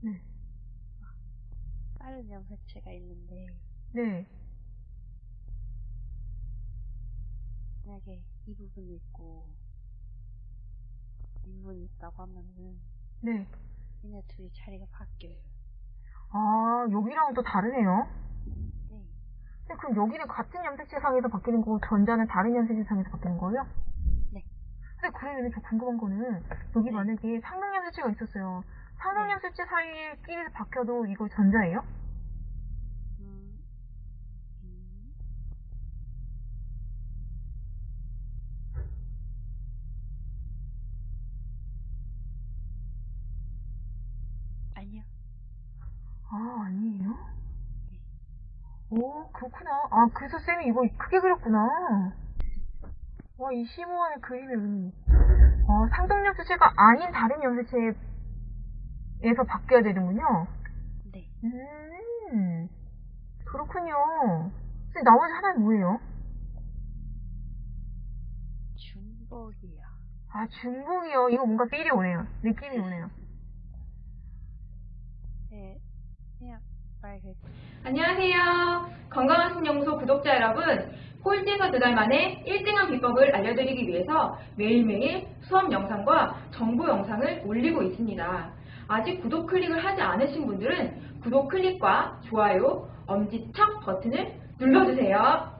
네. 다른 염색체가 있는데 네. 만약에 이 부분이 있고 이 부분이 있다고 하면은 네. 얘네 둘이 자리가 바뀌어요. 아, 여기랑 또 다르네요. 네. 근데 그럼 여기는 같은 염색체상에서 바뀌는 거고 전자는 다른 염색체상에서 바뀌는 거예요? 네. 근데 그러면 저 궁금한 거는 여기 네. 만약에 상등 염색체가 있었어요. 네. 염색체 사이끼리 바뀌어도 이거 전자예요? 아니요. 아, 아니에요? 네. 오, 그렇구나. 아, 그래서 쌤이 이거 크게 그렸구나. 와, 이 심오한 그림의 의미. 어, 상등 염색체가 아닌 다른 염색체 에서 바뀌어야 되는군요. 네. 음, 그렇군요. 근데 나머지 하나는 뭐예요? 중복이요. 아, 중복이요. 이거 뭔가 필이 오네요. 느낌이 오네요. 네. 그냥 말 그, 안녕하세요. 건강한 신연구소 구독자 여러분. 꼴찌에서 두 달 만에 1등한 비법을 알려드리기 위해서 매일매일 수업 영상과 정보 영상을 올리고 있습니다. 아직 구독 클릭을 하지 않으신 분들은 구독 클릭과 좋아요, 엄지척 버튼을 눌러주세요.